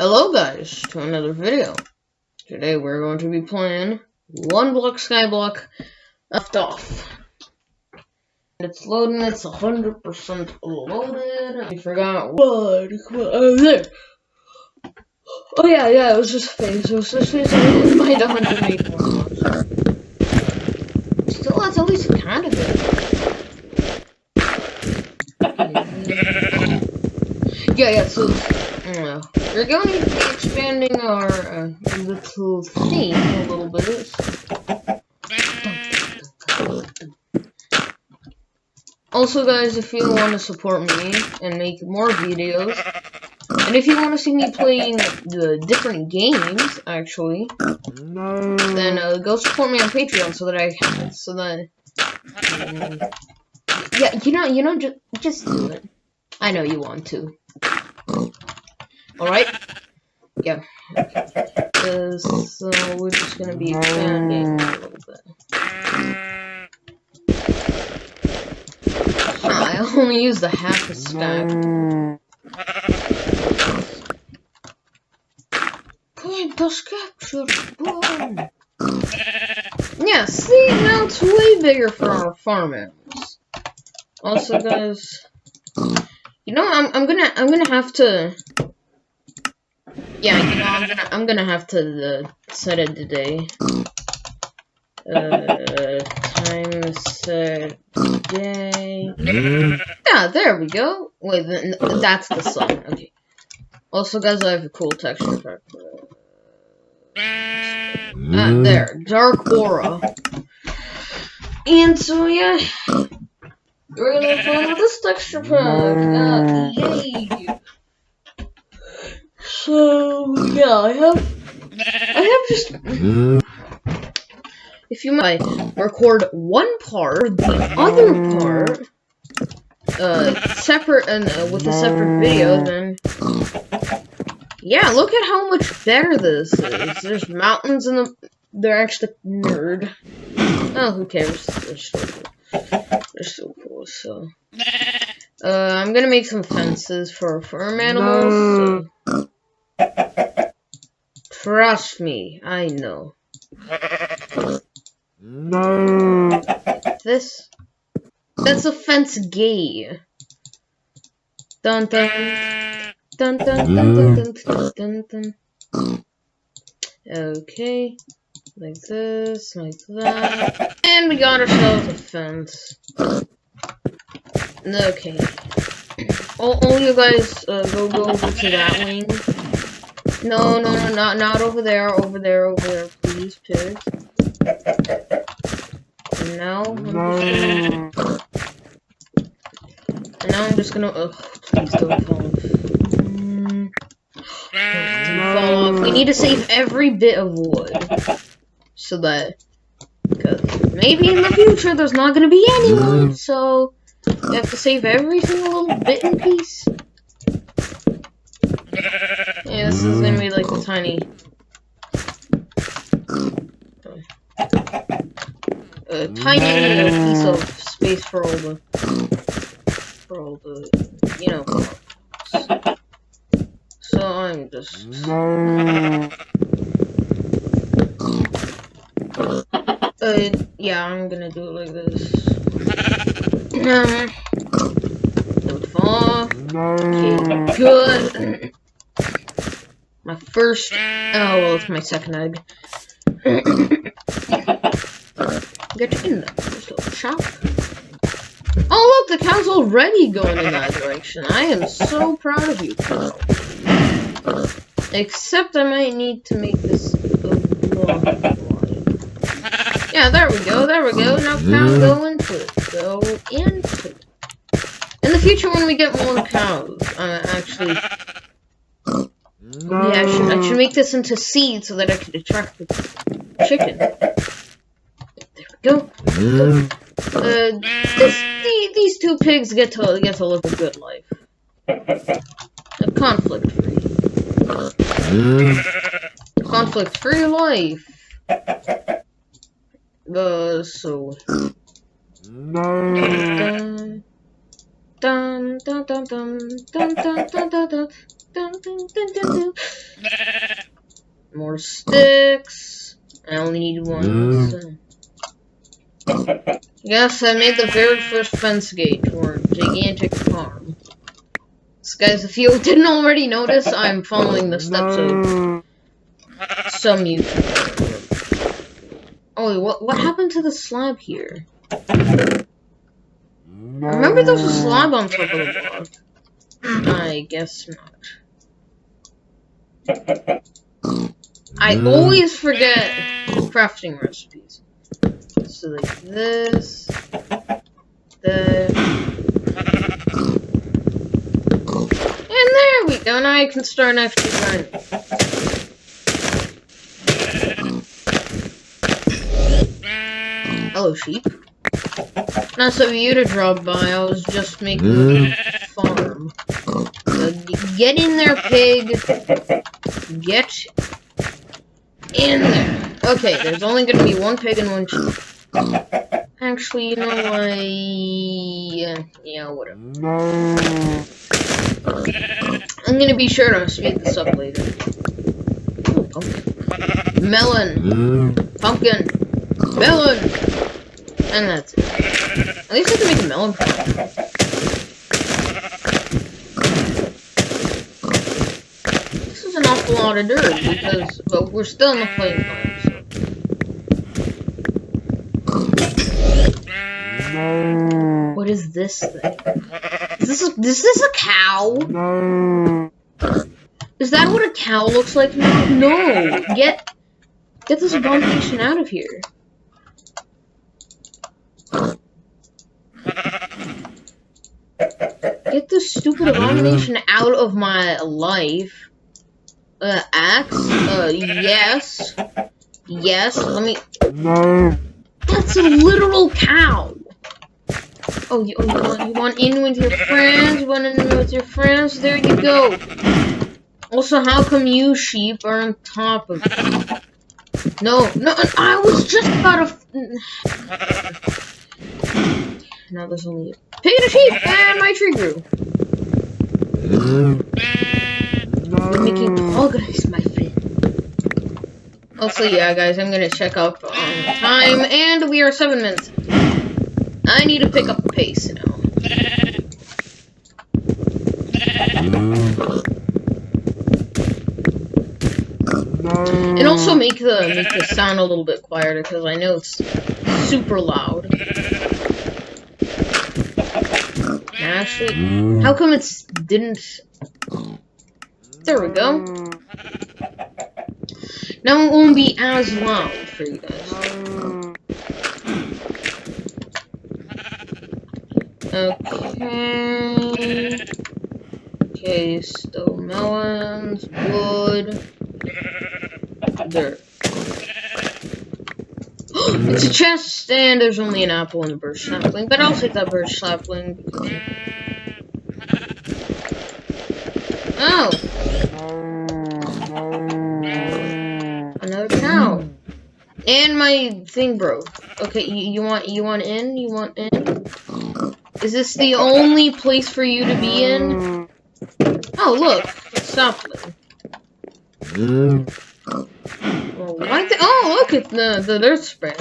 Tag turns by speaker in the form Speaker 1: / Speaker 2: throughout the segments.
Speaker 1: Hello guys, to another video. Today we're going to be playing One Block Skyblock Left Off. It's loading, it's 100% loaded. I forgot what, oh there. Oh yeah, yeah, it was just a face, it was just face, I didn't mind 184 Still, that's at least kind of it. Yeah, yeah, so we're going to be expanding our uh, little theme a little bit. Also, guys, if you want to support me and make more videos, and if you want to see me playing the different games, actually, no. then uh, go support me on Patreon so that I, so that, um, yeah, you know, you know, just just do it. I know you want to. Alright? Yeah. So uh, we're just gonna be expanding a little bit. I only used the half a stack. Point the capture boom. Yeah, see now it's way bigger for our farm animals. Also guys you know I'm I'm gonna I'm gonna have to yeah, you know, I'm gonna, I'm gonna have to uh, set it today. Uh, time set day. Yeah, there we go. Wait, that's the sun. Okay. Also, guys, I have a cool texture pack. Ah, there, dark aura. And so, yeah, we're gonna fun with this texture pack. Uh, yay! So yeah, I have I have just if you might record one part, the other part uh separate and uh, with a separate video, then yeah, look at how much better this is. There's mountains in the they're actually nerd. Oh, who cares? They're so cool. They're still cool. So, uh, I'm gonna make some fences for farm animals. So. Trust me, I know.
Speaker 2: No.
Speaker 1: This? That's offense gay. Dun dun. Dun dun dun dun dun dun dun dun. Okay. Like this, like that. And we got ourselves a fence. Okay. All, all you guys uh, go go over to that wing. No, no, no, not not over there, over there, over there, please. And now, no. and now I'm just gonna. Ugh, please don't fall. Mm. Fall off. We need to save every bit of wood, so that because maybe in the future there's not gonna be any wood, so we have to save every single little bit and piece. Yeah, this is gonna be like a tiny. A tiny piece of space for all the. For all the. You know. So I'm just. Uh, yeah, I'm gonna do it like this. Um, don't fall. Okay, good. My first. Oh, well, it's my second egg. Get in there. little shop. Oh, look, the cow's already going in that direction. I am so proud of you, cow. Except I might need to make this a long Yeah, there we go, there we go. Now cow, go into it. Go into it. In the future, when we get more cows, uh, actually, no. Yeah, I should, I should make this into seed so that I can attract the chicken. There we go. Uh, this, the, these two pigs get to get to live a good life. A conflict-free. Conflict-free life. Uh, so...
Speaker 2: No.
Speaker 1: Dun dun dun dun dun dun dun dun dun dun dun dun dun More sticks. I only need one. So. Yes, I made the very first fence gate for gigantic farm. So guys, if you didn't already notice, I'm following the steps of some YouTuber. Oh, what what happened to the slab here? Remember there was a slab on top of the block. I guess not. I always forget crafting recipes. So like this, this, and there we go. Now I can start actually grinding. Hello, sheep. Nice of you to drop by. I was just making a mm-hmm. farm. So get in there, pig. Get in there. Okay, there's only gonna be one pig and one sheep. Actually, you know what? Yeah, yeah, whatever. I'm gonna be sure to speed this up later. Ooh, pumpkin. Melon. Mm-hmm. Pumpkin. Melon. And that's it. At least I can make a melon farm. This is an awful lot of dirt because, well, we're still in the flame farm, so. What is this thing? Is this a, is this a cow? Is that what a cow looks like? No! Get get this abomination out of here. Get this stupid abomination out of my life. Uh, axe? Uh, yes. Yes, let me... No. That's a literal cow! Oh, you, oh, you, want, you want in with your friends? You want in with your friends? There you go. Also, how come you sheep are on top of me? No, no, I was just about to... Now there's only a pig and a sheep, and my tree grew. We're making progress, my friend. Also, yeah, guys, I'm gonna check up on time, and we are seven minutes. I need to pick up the pace now. And also make the make the sound a little bit quieter because I know it's super loud. Actually, mm. how come it's didn't? There we go. Now it won't be as loud for you guys. Okay. Okay, still melons, wood, dirt. it's a chest, and there's only an apple and a birch sapling, but I'll take that birch sapling. Because... Oh! Another cow. And my thing broke. Okay, you, you want you want in? You want in? Is this the only place for you to be in? Oh, look, it's sapling. Mm. Well, why the oh, look at the the dirt spray.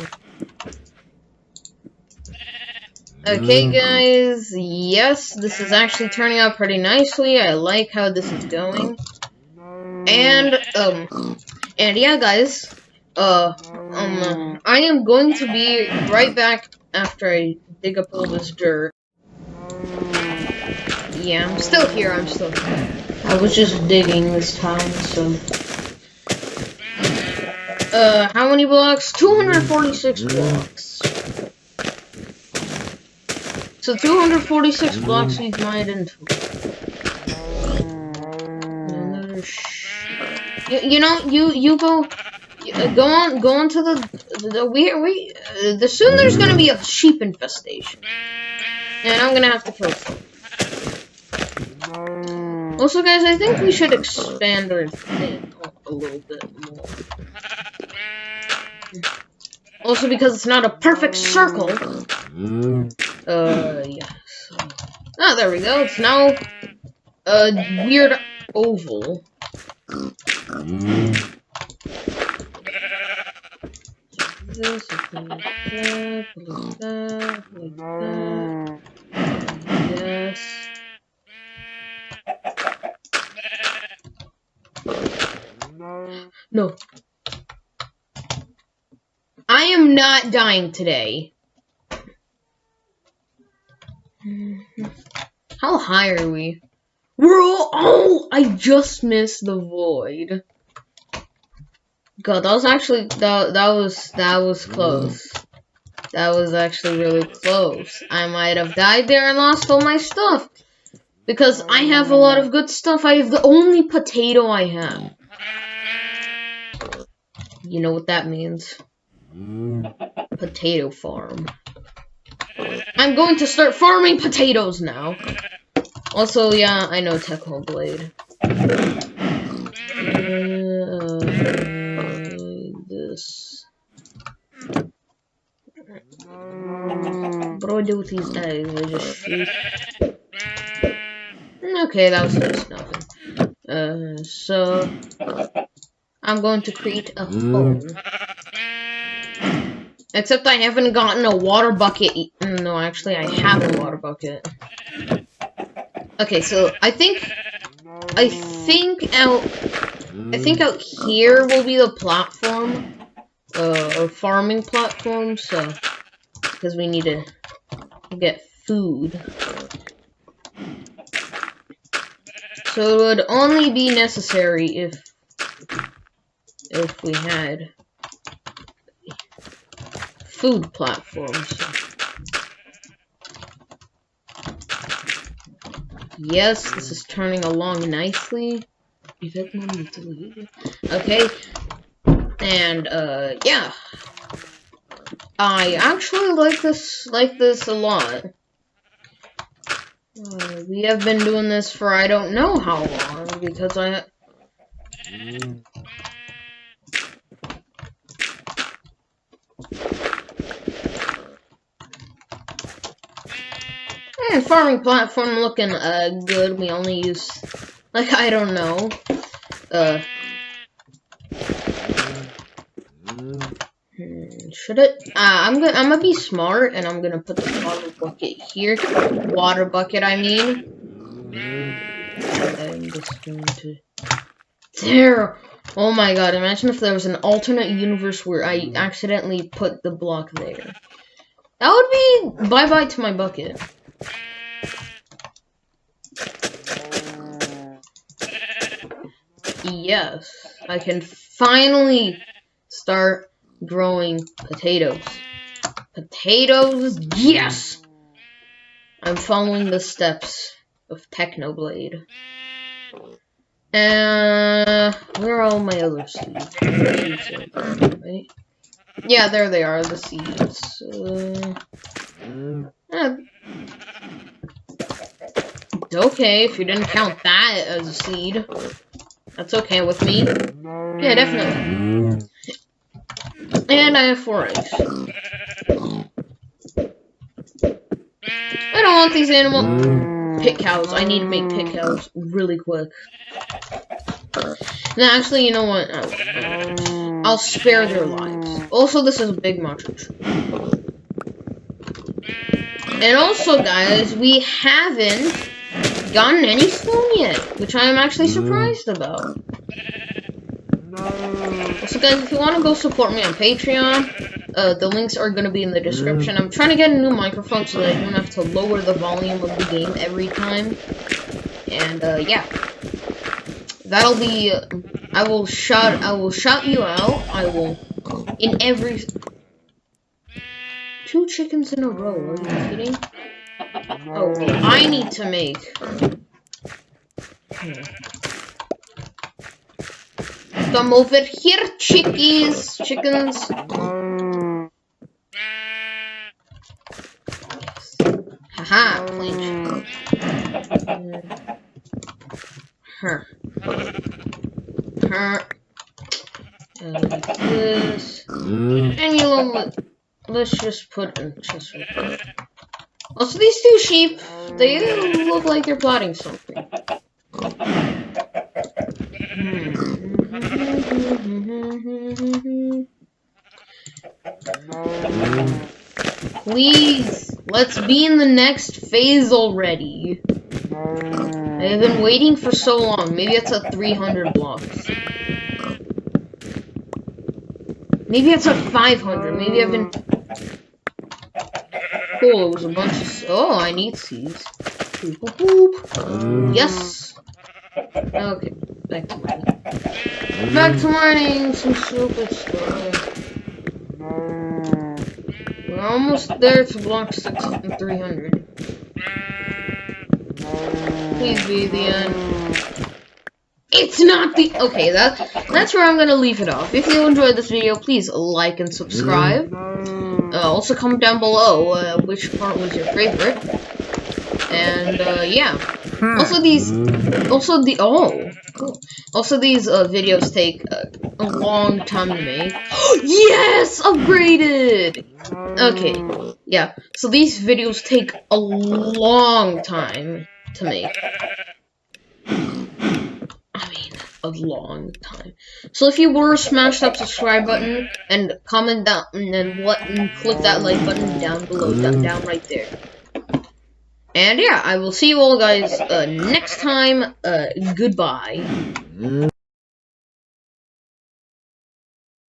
Speaker 1: Okay, guys. Yes, this is actually turning out pretty nicely. I like how this is going. And um, and yeah, guys. Uh, um, I am going to be right back after I dig up all this dirt. Yeah, I'm still here, I'm still here. I was just digging this time, so... Uh, how many blocks? 246 blocks. So 246 mm. blocks we've mined into. Mm. You, you know, you you go uh, go on go on to the the we we uh, the soon there's gonna be a sheep infestation, and I'm gonna have to kill. Also, guys, I think we should expand our thing a little bit more. Also, because it's not a perfect circle. Mm. Uh, yeah. So Ah, there we go. It's now a weird oval. Yes. No. I am not dying today. Mm-hmm. How high are we? We're all. Oh, I just missed the void. God, that was actually that that was that was close. That was actually really close. I might have died there and lost all my stuff. Because I have a lot of good stuff. I have the only potato I have. You know what that means. Mm. Potato farm. I'm going to start farming potatoes now. Also, yeah, I know Technoblade. Uh, this. What do I do with these eggs? I just shoot. Okay, that was just nothing. Uh, so I'm going to create a phone. Except I haven't gotten a water bucket. No, actually, I have a water bucket. Okay, so I think I think out I think out here will be the platform, uh, farming platform. So because we need to get food. So it would only be necessary if if we had food platforms. Yes, this is turning along nicely. Okay. And uh yeah. I actually like this like this a lot. Uh, we have been doing this for I don't know how long because I Farming platform looking uh good. We only use like I don't know. Uh hmm, should it? Uh, I'm gonna I'm gonna be smart and I'm gonna put the water bucket here. Water bucket, I mean. I'm just going to there. Oh my god! Imagine if there was an alternate universe where I accidentally put the block there. That would be bye bye to my bucket. Yes, I can finally start growing potatoes. Potatoes, yes! I'm following the steps of Technoblade. Uh, where are all my other seeds? right? Yeah, there they are, the seeds. Uh, it's okay if you didn't count that as a seed. That's okay with me. Yeah, definitely. And I have four eggs. I don't want these animal pit cows. I need to make pit cows really quick. Now, actually, you know what? I'll, spare their lives. Also, this is a big montage. And also, guys, we haven't gotten any stone yet, which I am actually surprised about. So guys, if you want to go support me on Patreon, uh, the links are going to be in the description. I'm trying to get a new microphone so that I don't have to lower the volume of the game every time. And, uh, yeah. That'll be, uh, I will shout, I will shout you out. I will, in every, two chickens in a row, are you kidding? Oh, I need to make. Come over here, chickies, chickens. Haha, plain Her. Her. And like this. And you know what? Let's just put there. Also, these two sheep, they look like they're plotting something. Please, let's be in the next phase already. I've been waiting for so long. Maybe it's a 300 blocks. Maybe it's a 500. Maybe I've been... Cool, it was a bunch of... Oh, I need seeds. Boop, boop, boop. Mm. Yes! Okay, back to mining. Back to mining some stupid stuff. We're almost there to block 6 and 300. Please be the end. It's not the- Okay, that that's where I'm gonna leave it off. If you enjoyed this video, please like and subscribe. Uh, also comment down below uh, which part was your favorite. And, uh, yeah. Also these- Also the- Oh, cool. Also these, uh, videos take uh, a long time to make. yes! Upgraded! Okay, yeah. So these videos take a long time to make. A long time. So if you were smash that subscribe button and comment down and then what and click that like button down below, down, down right there. And yeah, I will see you all guys uh, next time. Uh, goodbye.